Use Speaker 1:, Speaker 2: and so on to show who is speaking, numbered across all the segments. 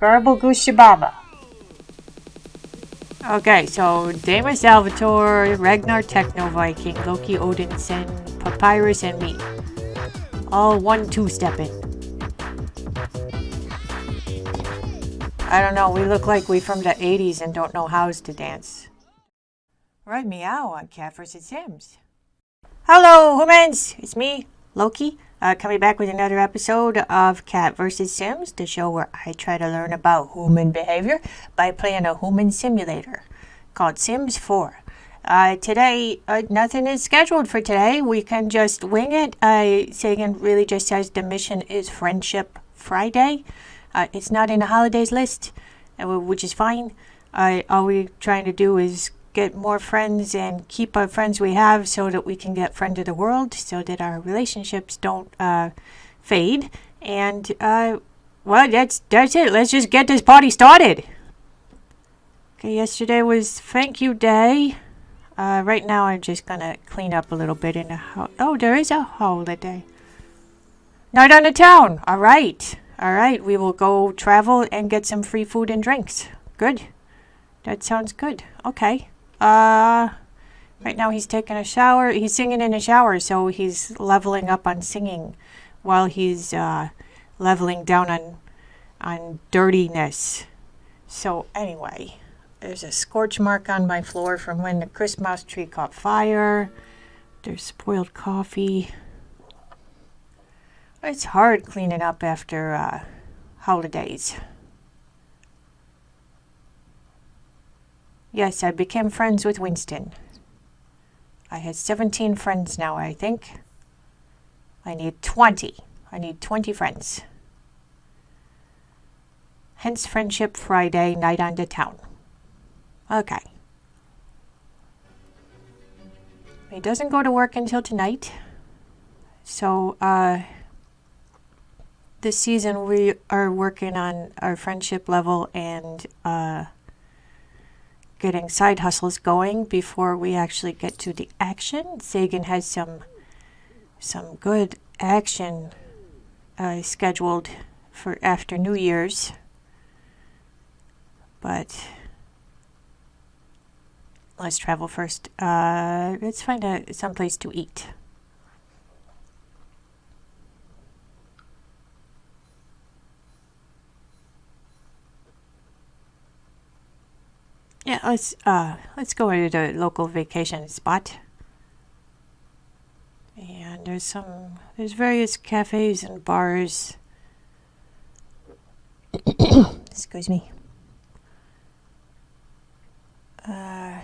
Speaker 1: Garble Gushy Baba. Okay, so Damon Salvatore, Ragnar Techno Viking, Loki Odinson, Papyrus, and me. All one two stepping. I don't know, we look like we from the 80s and don't know hows to dance. Right meow on Cat vs. Sims. Hello, humans! It's me, Loki, uh, coming back with another episode of Cat vs. Sims, the show where I try to learn about human behavior by playing a human simulator called Sims 4. Uh, today, uh, nothing is scheduled for today. We can just wing it. Uh, Sagan really just says the mission is Friendship Friday. Uh, it's not in the holidays list, uh, which is fine. All we're trying to do is get more friends and keep our friends we have so that we can get friend of the world so that our relationships don't uh, fade. And, uh, well, that's, that's it. Let's just get this party started. Okay, yesterday was thank you day. Uh, right now I'm just gonna clean up a little bit in the house. Oh, there is a holiday. Night on the town. All right. All right. We will go travel and get some free food and drinks. Good. That sounds good. Okay. Uh, right now he's taking a shower. He's singing in a shower, so he's leveling up on singing while he's uh, leveling down on on dirtiness. So anyway, there's a scorch mark on my floor from when the Christmas tree caught fire. There's spoiled coffee. It's hard cleaning up after uh, holidays. Yes, I became friends with Winston. I had 17 friends now, I think. I need 20. I need 20 friends. Hence Friendship Friday, night on the town. Okay. He doesn't go to work until tonight. So, uh, this season we are working on our friendship level and, uh, getting side hustles going before we actually get to the action. Sagan has some some good action uh, scheduled for after New Year's, but let's travel first. Uh, let's find a someplace to eat. Yeah, let's uh let's go to the local vacation spot. And there's some there's various cafes and bars. Excuse me. Uh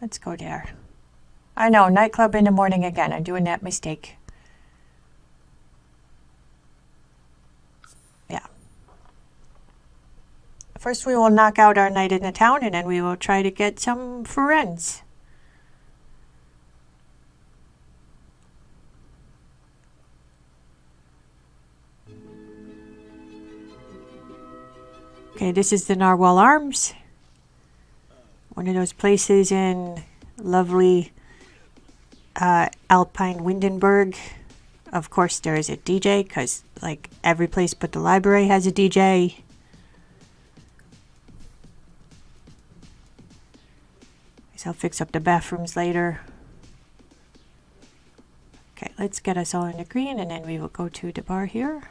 Speaker 1: Let's go there. I know, nightclub in the morning again. I'm doing that mistake. First we will knock out our night in the town and then we will try to get some friends. Okay, this is the Narwhal Arms. One of those places in lovely uh, Alpine Windenburg. Of course, there is a DJ because, like, every place but the library has a DJ. I'll fix up the bathrooms later. Okay, let's get us all in the green and then we will go to the bar here.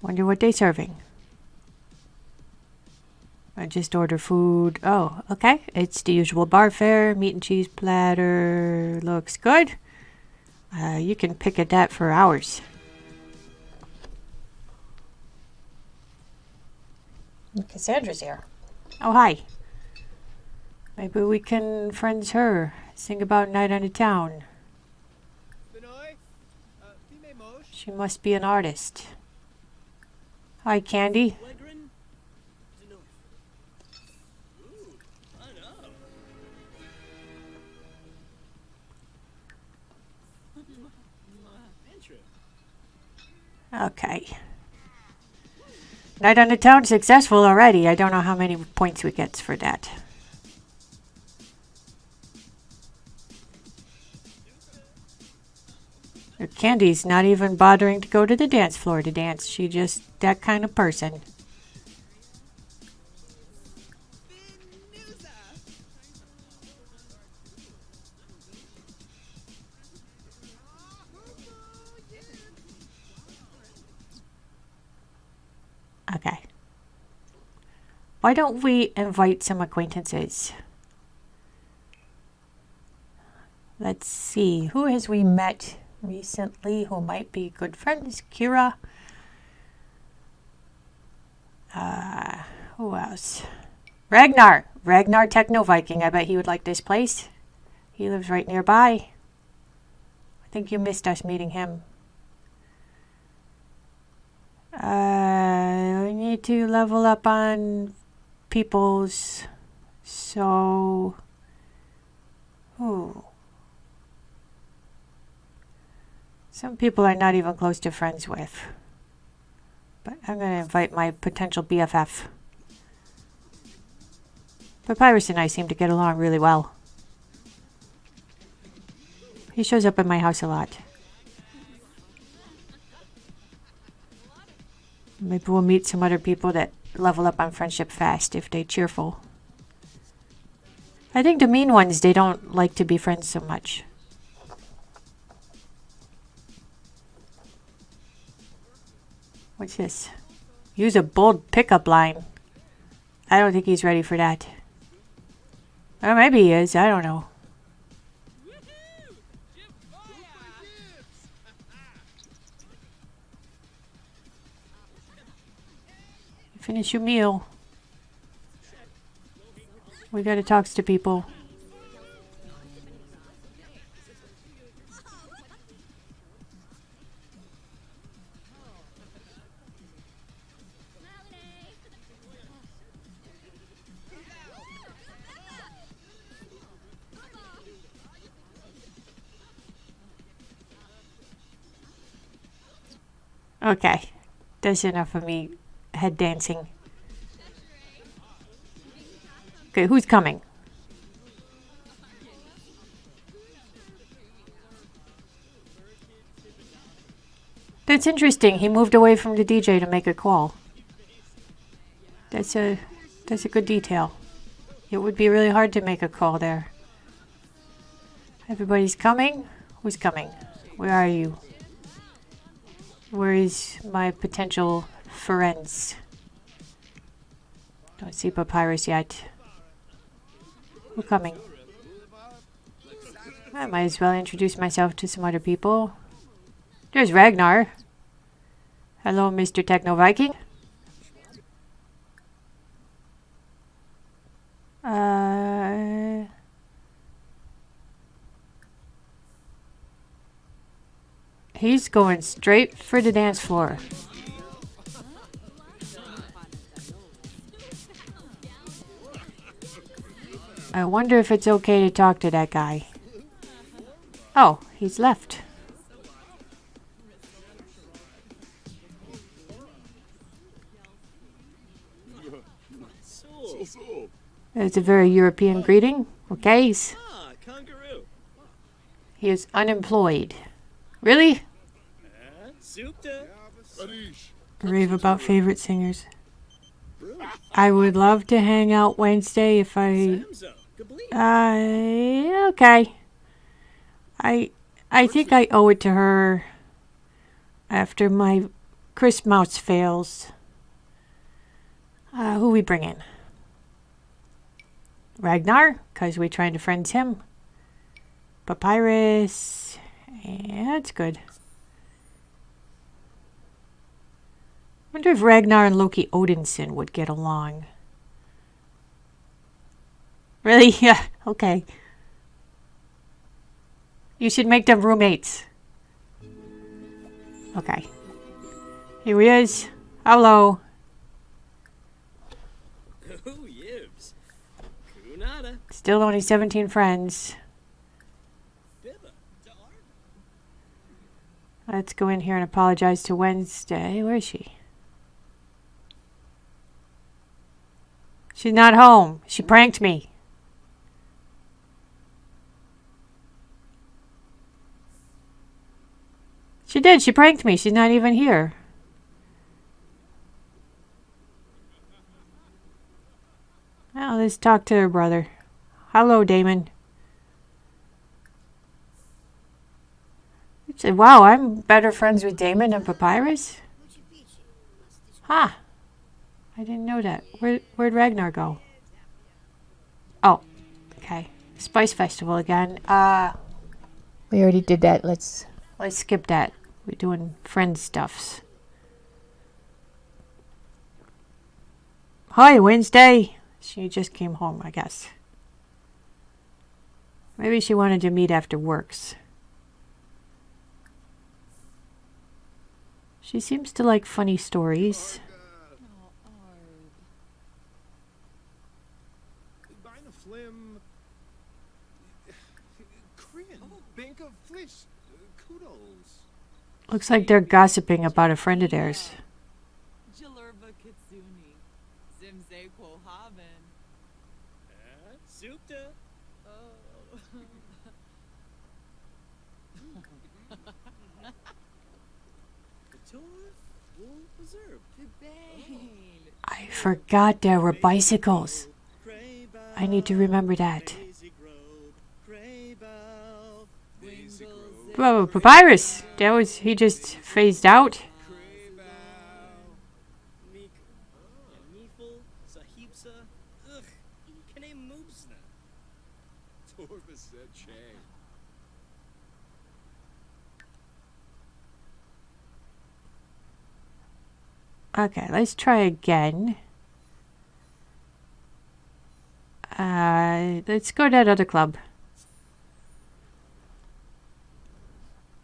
Speaker 1: Wonder what they're serving. I just order food. Oh, okay. It's the usual bar fare. Meat and cheese platter. Looks good. Uh, you can pick at that for hours. Cassandra's here. Oh, hi. Maybe we can friends her. Sing about night on the town. She must be an artist. Hi, Candy. Okay. Night on the town successful already. I don't know how many points we get for that. Candy's not even bothering to go to the dance floor to dance. She just that kind of person. Why don't we invite some acquaintances? Let's see, who has we met recently who might be good friends? Kira. Uh, who else? Ragnar! Ragnar Techno Viking. I bet he would like this place. He lives right nearby. I think you missed us meeting him. Uh, we need to level up on people's. So, ooh. Some people are not even close to friends with. But I'm going to invite my potential BFF. Papyrus and I seem to get along really well. He shows up at my house a lot. Maybe we'll meet some other people that level up on friendship fast if they cheerful. I think the mean ones, they don't like to be friends so much. What's this? Use a bold pickup line. I don't think he's ready for that. Or maybe he is, I don't know. Finish your meal. We gotta talk to people. Okay, that's enough of me head dancing. Okay, who's coming? That's interesting. He moved away from the DJ to make a call. That's a that's a good detail. It would be really hard to make a call there. Everybody's coming? Who's coming? Where are you? Where is my potential friends? Don't see Papyrus yet. We're coming? I might as well introduce myself to some other people. There's Ragnar. Hello, Mr. Techno Viking. Uh... He's going straight for the dance floor. I wonder if it's okay to talk to that guy. Oh, he's left. It's a very European greeting. Okay, he is unemployed. Really? Rave about favorite singers. I would love to hang out Wednesday if I... Uh, okay. I I think I owe it to her after my Chris Mouse fails. Uh, who we bring in? Ragnar, because we're trying to friends him. Papyrus. Yeah, that's good. wonder if Ragnar and Loki Odinson would get along. Really? Yeah, okay. You should make them roommates. Okay. Here he is. Hello. Still only 17 friends. Let's go in here and apologize to Wednesday. Where is she? She's not home. She pranked me. She did. She pranked me. She's not even here. Well, let's talk to her brother. Hello, Damon. Said, wow, I'm better friends with Damon and Papyrus? Huh. I didn't know that. Where, where'd Ragnar go? Oh, okay. Spice Festival again. Uh, we already did that. Let's, let's skip that. We're doing friend stuffs. Hi, Wednesday. She just came home, I guess. Maybe she wanted to meet after works. She seems to like funny stories. Looks like they're gossiping about a friend of theirs. I forgot there were bicycles. I need to remember that. Papyrus! That was, he just phased out. Okay, let's try again. Uh, let's go to that other club.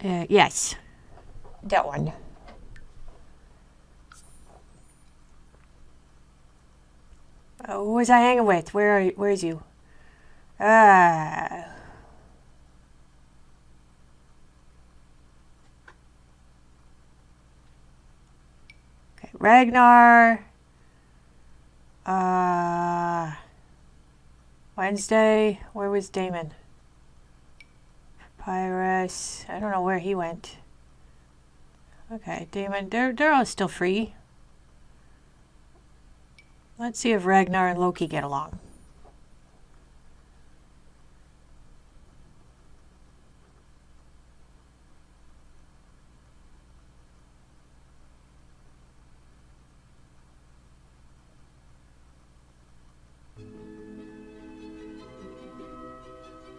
Speaker 1: Uh, yes. That one. Uh, who was I hanging with? Where are you? where's you? Ah. Okay, Ragnar. Uh Wednesday, where was Damon? Pyrus. I don't know where he went. Okay, Damon, they're, they're all still free. Let's see if Ragnar and Loki get along.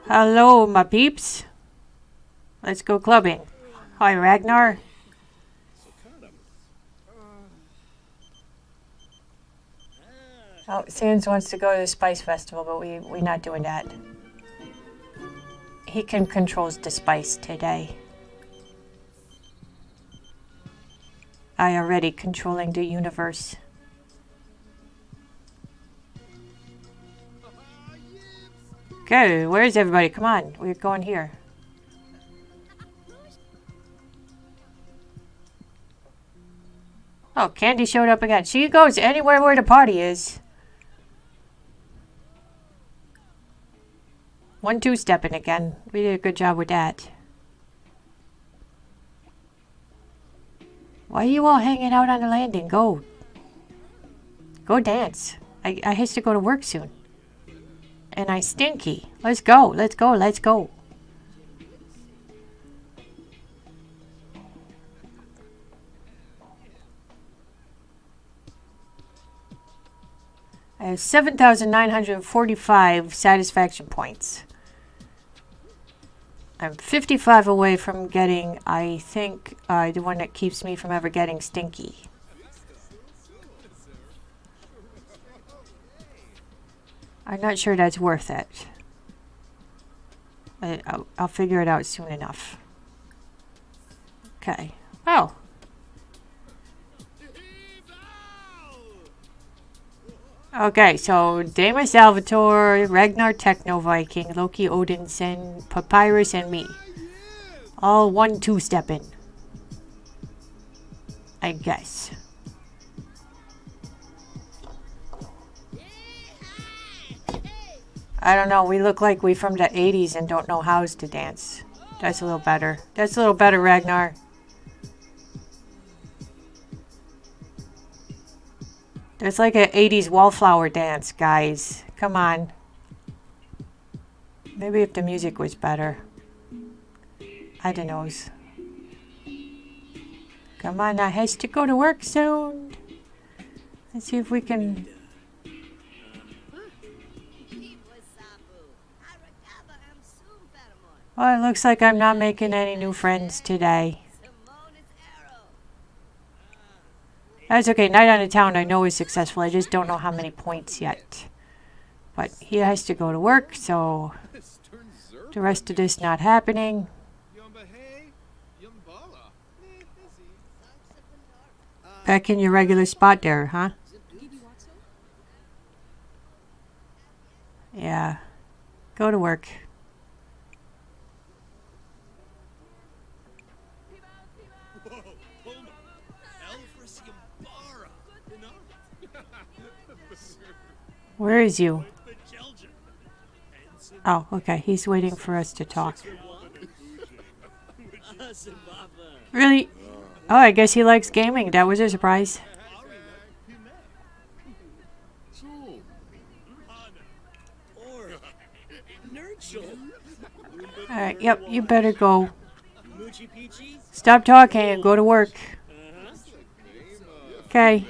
Speaker 1: Hello, my peeps. Let's go clubbing. Hi, Ragnar. Oh, Sans wants to go to the Spice Festival, but we, we're not doing that. He can controls the spice today. I already controlling the universe. Okay, where's everybody? Come on, we're going here. Oh, Candy showed up again. She goes anywhere where the party is. One two-stepping again. We did a good job with that. Why are you all hanging out on the landing? Go. Go dance. I, I have to go to work soon. And I stinky. Let's go. Let's go. Let's go. Have 7,945 satisfaction points. I'm 55 away from getting, I think, uh, the one that keeps me from ever getting stinky. I'm not sure that's worth it. I, will I'll figure it out soon enough. Okay. Okay, so Damon Salvatore, Ragnar Techno Viking, Loki Odinson, Papyrus, and me. All one two step in. I guess. I don't know. We look like we from the 80s and don't know hows to dance. That's a little better. That's a little better, Ragnar. There's like an 80s wallflower dance, guys. Come on. Maybe if the music was better. I don't know. Come on, I has to go to work soon. Let's see if we can... Well, it looks like I'm not making any new friends today. That's okay. Night on the town I know is successful. I just don't know how many points yet. But he has to go to work, so the rest of this not happening. Back in your regular spot there, huh? Yeah. Go to work. Where is you? Oh, okay. He's waiting for us to talk. Really? Oh, I guess he likes gaming. That was a surprise. Alright, yep, you better go. Stop talking and go to work. Okay.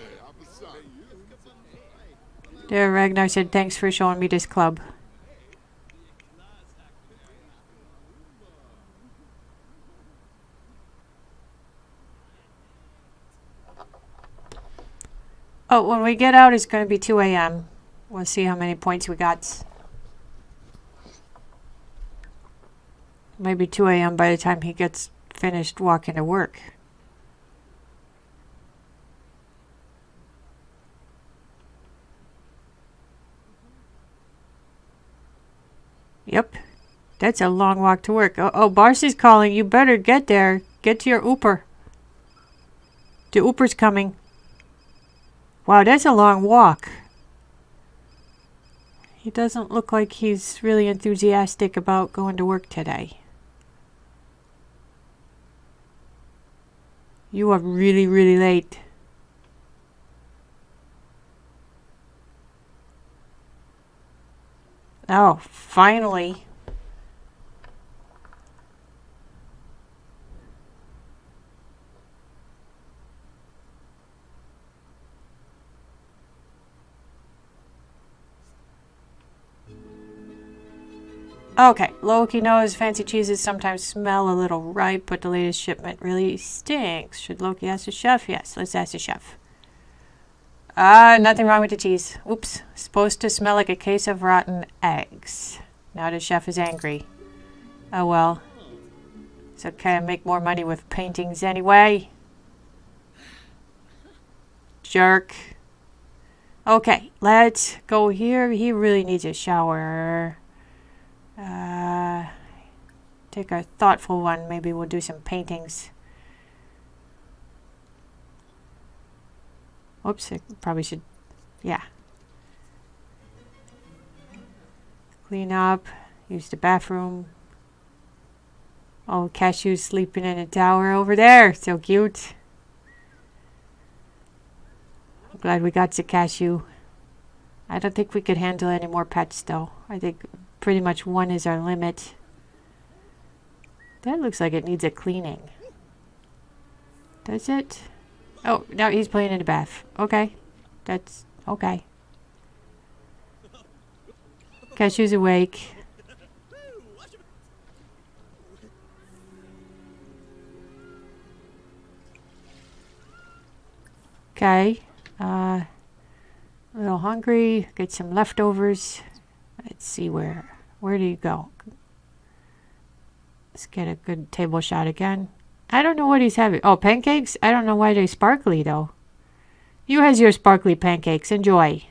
Speaker 1: There, Ragnar said thanks for showing me this club. Oh, when we get out, it's going to be 2 a.m. We'll see how many points we got. Maybe 2 a.m. by the time he gets finished walking to work. Yep. That's a long walk to work. Oh, oh Barcy's calling. You better get there. Get to your Uber. The Uber's coming. Wow, that's a long walk. He doesn't look like he's really enthusiastic about going to work today. You are really, really late. Oh, finally. Okay, Loki knows fancy cheeses sometimes smell a little ripe, but the latest shipment really stinks. Should Loki ask the chef? Yes, let's ask the chef. Ah, nothing wrong with the cheese. Oops, supposed to smell like a case of rotten eggs. Now the chef is angry. Oh well. It's okay, I make more money with paintings anyway. Jerk. Okay, let's go here. He really needs a shower. Uh, take a thoughtful one. Maybe we'll do some paintings. Whoops, I probably should, yeah. Clean up, use the bathroom. Oh, Cashew's sleeping in a tower over there. So cute. I'm glad we got to Cashew. I don't think we could handle any more pets though. I think pretty much one is our limit. That looks like it needs a cleaning. Does it? Oh, now he's playing in the bath. Okay. That's okay. Cashew's awake. Okay. Uh, a little hungry. Get some leftovers. Let's see where. Where do you go? Let's get a good table shot again. I don't know what he's having. Oh, pancakes? I don't know why they're sparkly, though. You has your sparkly pancakes. Enjoy.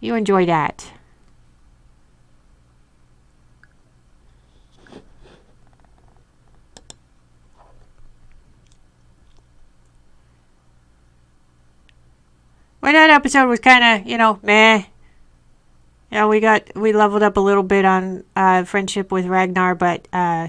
Speaker 1: You enjoy that. But that episode was kind of, you know, meh. Yeah, we got we leveled up a little bit on uh, friendship with Ragnar, but uh,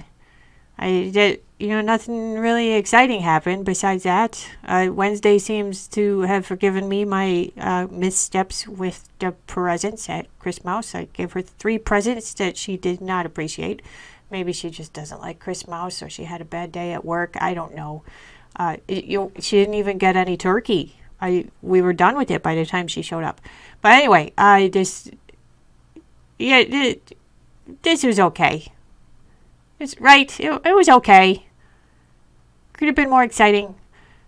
Speaker 1: I did, you know, nothing really exciting happened besides that. Uh, Wednesday seems to have forgiven me my uh, missteps with the presents at Christmas. I gave her three presents that she did not appreciate. Maybe she just doesn't like Christmas, or she had a bad day at work. I don't know. Uh, it, you, she didn't even get any turkey. I we were done with it by the time she showed up. But anyway, I just yeah, this was okay. It's right. It, it was okay. Could have been more exciting.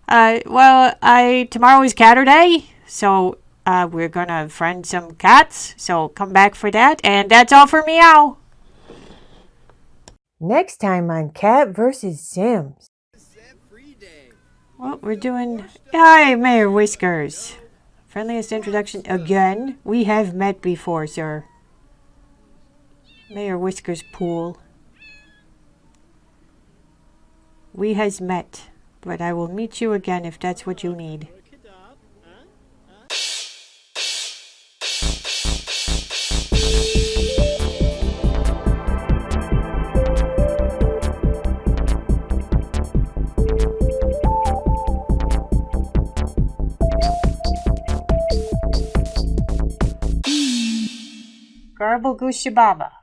Speaker 1: Uh, well, I tomorrow is Catterday, so uh, we're gonna friend some cats. So come back for that, and that's all for meow. Next time on Cat versus Sims. Well, we're doing. Hi, Mayor Whiskers. Friendliest introduction again. We have met before, sir. Mayor Whiskers pool. We has met, but I will meet you again if that's what you need. Garble.